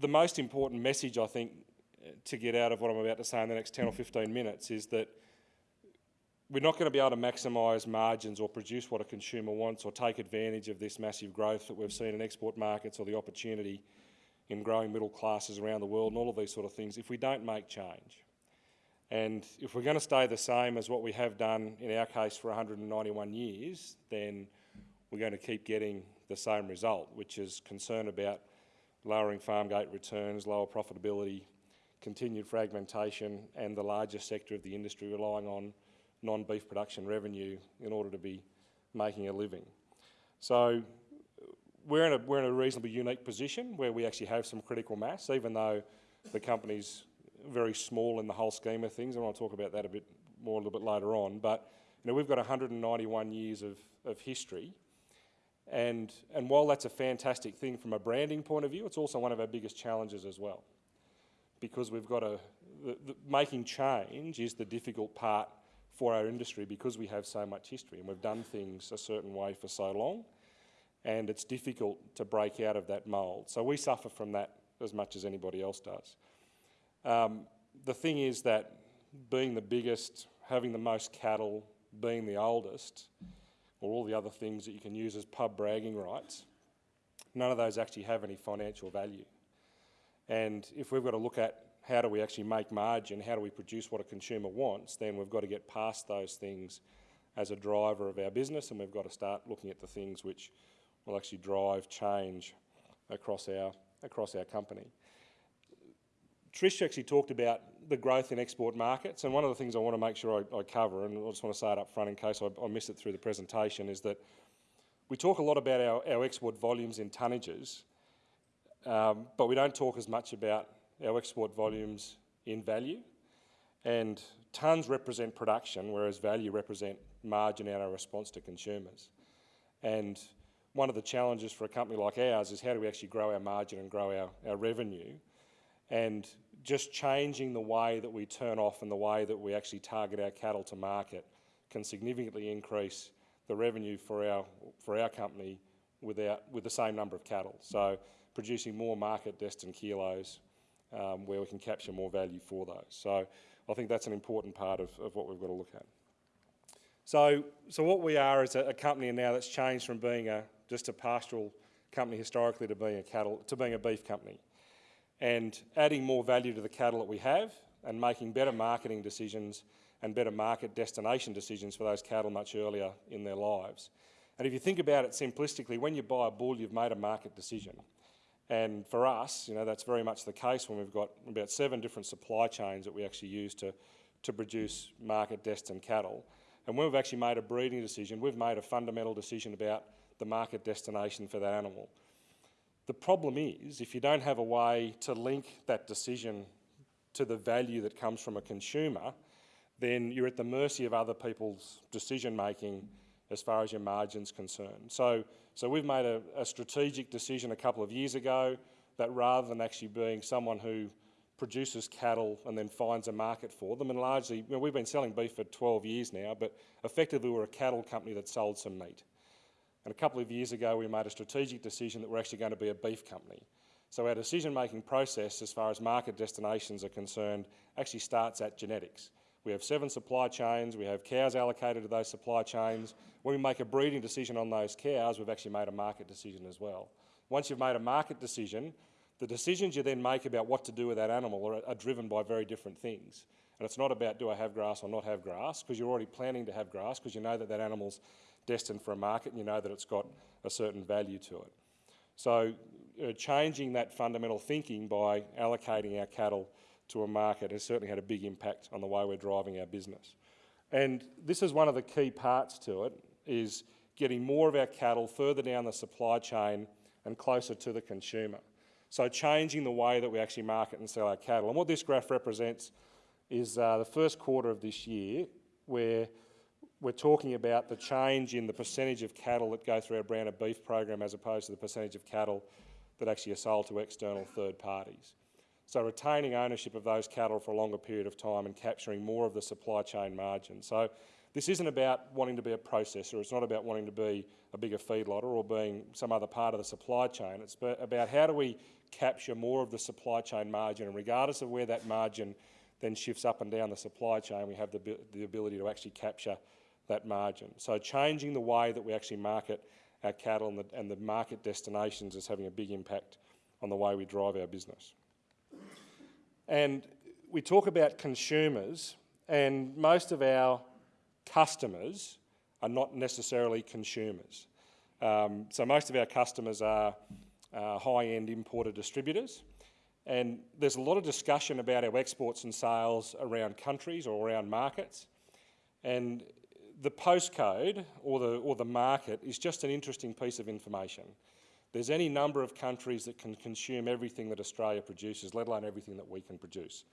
the most important message I think to get out of what I'm about to say in the next 10 or 15 minutes is that we're not going to be able to maximise margins or produce what a consumer wants or take advantage of this massive growth that we've seen in export markets or the opportunity in growing middle classes around the world and all of these sort of things if we don't make change. And if we're going to stay the same as what we have done in our case for 191 years, then we're going to keep getting the same result, which is concern about lowering farm gate returns, lower profitability, continued fragmentation and the largest sector of the industry relying on non-beef production revenue in order to be making a living. So we're in, a, we're in a reasonably unique position where we actually have some critical mass, even though the company's very small in the whole scheme of things, and I'll talk about that a bit more a little bit later on. But you know, we've got 191 years of, of history, and, and while that's a fantastic thing from a branding point of view, it's also one of our biggest challenges as well. Because we've got a, the, the, making change is the difficult part for our industry because we have so much history and we've done things a certain way for so long and it's difficult to break out of that mould. So we suffer from that as much as anybody else does. Um, the thing is that being the biggest, having the most cattle, being the oldest, or all the other things that you can use as pub bragging rights, none of those actually have any financial value. And if we've got to look at how do we actually make margin, how do we produce what a consumer wants, then we've got to get past those things as a driver of our business and we've got to start looking at the things which will actually drive change across our, across our company. Trish actually talked about the growth in export markets and one of the things I want to make sure I, I cover, and I just want to say it up front in case I, I miss it through the presentation, is that we talk a lot about our, our export volumes in tonnages, um, but we don't talk as much about our export volumes in value. And tonnes represent production, whereas value represent margin and our response to consumers. And one of the challenges for a company like ours is how do we actually grow our margin and grow our, our revenue? And just changing the way that we turn off and the way that we actually target our cattle to market can significantly increase the revenue for our, for our company without, with the same number of cattle. So producing more market destined kilos um, where we can capture more value for those. So I think that's an important part of, of what we've got to look at. So, so what we are is a, a company now that's changed from being a, just a pastoral company historically to being a cattle, to being a beef company. And adding more value to the cattle that we have and making better marketing decisions and better market destination decisions for those cattle much earlier in their lives. And if you think about it simplistically, when you buy a bull, you've made a market decision. And for us, you know, that's very much the case when we've got about seven different supply chains that we actually use to, to produce market destined cattle. And when we've actually made a breeding decision, we've made a fundamental decision about the market destination for that animal. The problem is, if you don't have a way to link that decision to the value that comes from a consumer, then you're at the mercy of other people's decision making as far as your margin's concerned. So, so we've made a, a strategic decision a couple of years ago that rather than actually being someone who produces cattle and then finds a market for them, and largely, you know, we've been selling beef for 12 years now, but effectively we're a cattle company that sold some meat. And a couple of years ago, we made a strategic decision that we're actually going to be a beef company. So our decision-making process as far as market destinations are concerned actually starts at genetics. We have seven supply chains, we have cows allocated to those supply chains. When we make a breeding decision on those cows, we've actually made a market decision as well. Once you've made a market decision, the decisions you then make about what to do with that animal are, are driven by very different things. And it's not about do I have grass or not have grass, because you're already planning to have grass, because you know that that animal's destined for a market and you know that it's got a certain value to it. So uh, changing that fundamental thinking by allocating our cattle to a market has certainly had a big impact on the way we're driving our business. And this is one of the key parts to it, is getting more of our cattle further down the supply chain and closer to the consumer. So changing the way that we actually market and sell our cattle. And what this graph represents is uh, the first quarter of this year talking about the change in the percentage of cattle that go through our branded beef program as opposed to the percentage of cattle that actually are sold to external third parties. So retaining ownership of those cattle for a longer period of time and capturing more of the supply chain margin. So this isn't about wanting to be a processor, it's not about wanting to be a bigger feedlotter or being some other part of the supply chain. It's about how do we capture more of the supply chain margin, and regardless of where that margin then shifts up and down the supply chain, we have the, the ability to actually capture that margin. So changing the way that we actually market our cattle and the, and the market destinations is having a big impact on the way we drive our business. And we talk about consumers, and most of our customers are not necessarily consumers. Um, so most of our customers are uh, high-end importer distributors, and there's a lot of discussion about our exports and sales around countries or around markets. And the postcode or the, or the market is just an interesting piece of information. There's any number of countries that can consume everything that Australia produces, let alone everything that we can produce.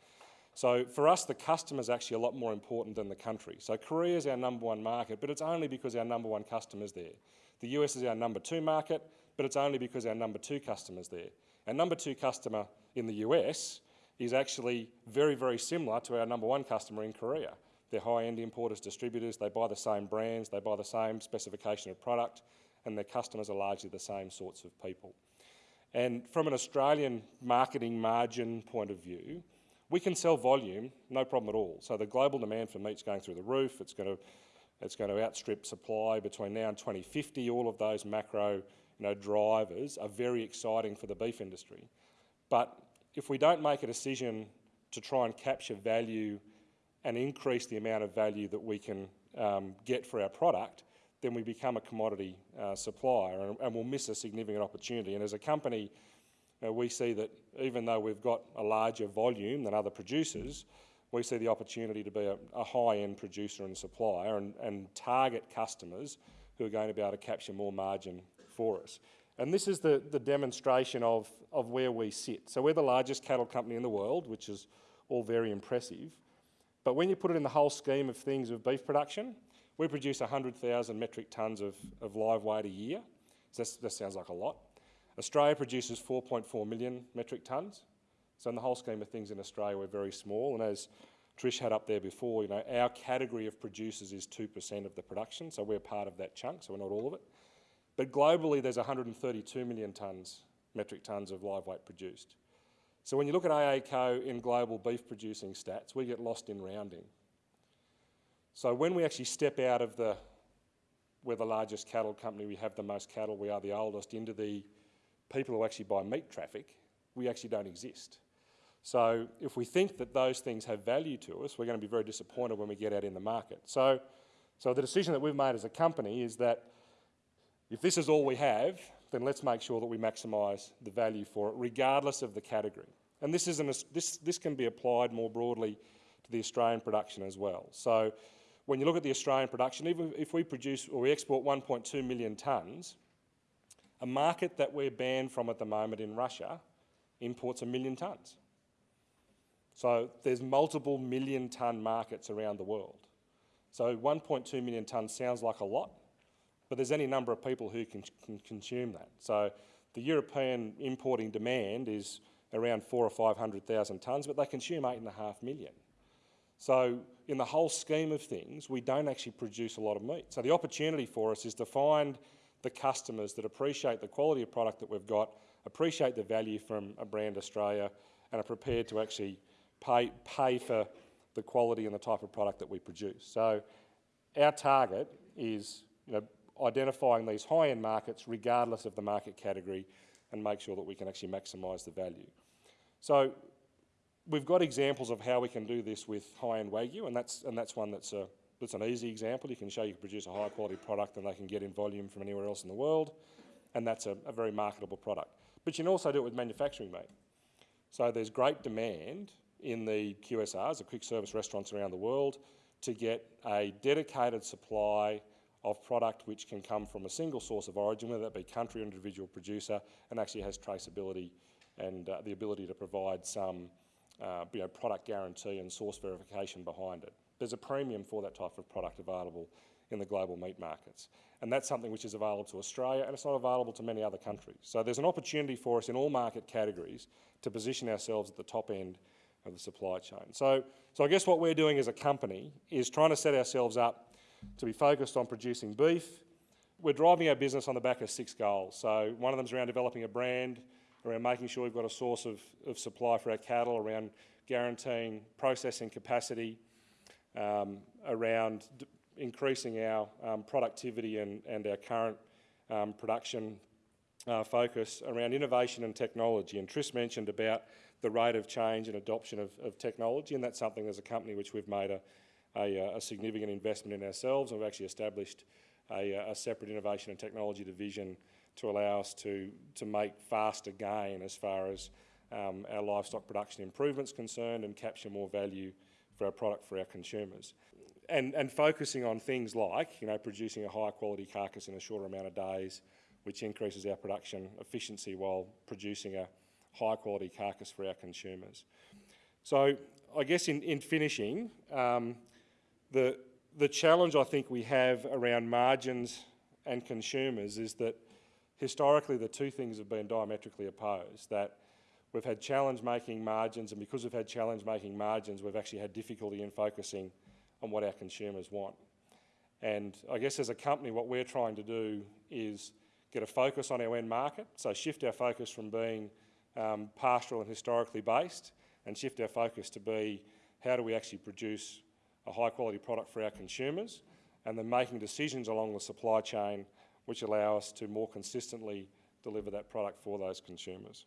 So for us, the customer is actually a lot more important than the country. So Korea is our number one market, but it's only because our number one customer is there. The US is our number two market, but it's only because our number two customer is there. Our number two customer in the US is actually very, very similar to our number one customer in Korea. They're high-end importers, distributors, they buy the same brands, they buy the same specification of product, and their customers are largely the same sorts of people. And from an Australian marketing margin point of view, we can sell volume, no problem at all. So the global demand for meat's going through the roof. It's going to, it's going to outstrip supply between now and 2050. All of those macro you know, drivers are very exciting for the beef industry. But if we don't make a decision to try and capture value and increase the amount of value that we can um, get for our product, then we become a commodity uh, supplier and, and, we'll miss a significant opportunity. And as a company, uh, we see that even though we've got a larger volume than other producers, we see the opportunity to be a, a high-end producer and supplier and, and target customers who are going to be able to capture more margin for us. And this is the, the demonstration of, of where we sit. So we're the largest cattle company in the world, which is all very impressive. But when you put it in the whole scheme of things of beef production, we produce 100,000 metric tonnes of, of live weight a year. So that sounds like a lot. Australia produces 4.4 million metric tonnes. So in the whole scheme of things in Australia, we're very small. And as Trish had up there before, you know, our category of producers is 2% of the production, so we're part of that chunk, so we're not all of it. But globally, there's 132 million tonnes, metric tonnes of live weight produced. So when you look at AACo in global beef producing stats, we get lost in rounding. So when we actually step out of the, we're the largest cattle company, we have the most cattle, we are the oldest, into the people who actually buy meat traffic, we actually don't exist. So if we think that those things have value to us, we're going to be very disappointed when we get out in the market. So, so the decision that we've made as a company is that if this is all we have, then let's make sure that we maximise the value for it, regardless of the category. And this, is an, this, this can be applied more broadly to the Australian production as well. So when you look at the Australian production, even if we produce or we export 1.2 million tonnes, a market that we're banned from at the moment in Russia imports a million tonnes. So there's multiple million tonne markets around the world. So 1.2 million tonnes sounds like a lot, but there's any number of people who can, can consume that. So the European importing demand is around four or 500,000 tonnes, but they consume eight and a half million. So in the whole scheme of things, we don't actually produce a lot of meat. So the opportunity for us is to find the customers that appreciate the quality of product that we've got, appreciate the value from a brand Australia, and are prepared to actually pay, pay for the quality and the type of product that we produce. So our target is you know, identifying these high-end markets regardless of the market category and make sure that we can actually maximise the value. So we've got examples of how we can do this with high-end Wagyu and that's, and that's one that's, a, that's an easy example. You can show you can produce a high-quality product and they can get in volume from anywhere else in the world and that's a, a very marketable product. But you can also do it with manufacturing meat. So there's great demand in the QSRs, the quick service restaurants around the world, to get a dedicated supply of product which can come from a single source of origin, whether that be country or individual producer, and actually has traceability and uh, the ability to provide some uh, you know, product guarantee and source verification behind it. There's a premium for that type of product available in the global meat markets. And that's something which is available to Australia and it's not available to many other countries. So there's an opportunity for us in all market categories to position ourselves at the top end of the supply chain. So, so I guess what we're doing as a company is trying to set ourselves up to be focused on producing beef. We're driving our business on the back of six goals. So one of them is around developing a brand, around making sure we've got a source of, of supply for our cattle, around guaranteeing processing capacity, um, around increasing our um, productivity and, and our current um, production uh, focus around innovation and technology. And Tris mentioned about the rate of change and adoption of, of technology, and that's something as a company which we've made a, a, uh, a significant investment in ourselves. We've actually established a, uh, a separate innovation and technology division to allow us to, to make faster gain as far as um, our livestock production improvements concerned and capture more value for our product for our consumers. And, and focusing on things like, you know, producing a higher quality carcass in a shorter amount of days, which increases our production efficiency while producing a high quality carcass for our consumers. So I guess in, in finishing, um, the, the challenge I think we have around margins and consumers is that historically the two things have been diametrically opposed, that we've had challenge making margins and because we've had challenge making margins we've actually had difficulty in focusing on what our consumers want. And I guess as a company what we're trying to do is get a focus on our end market, so shift our focus from being um, pastoral and historically based and shift our focus to be how do we actually produce a high quality product for our consumers and then making decisions along the supply chain which allow us to more consistently deliver that product for those consumers.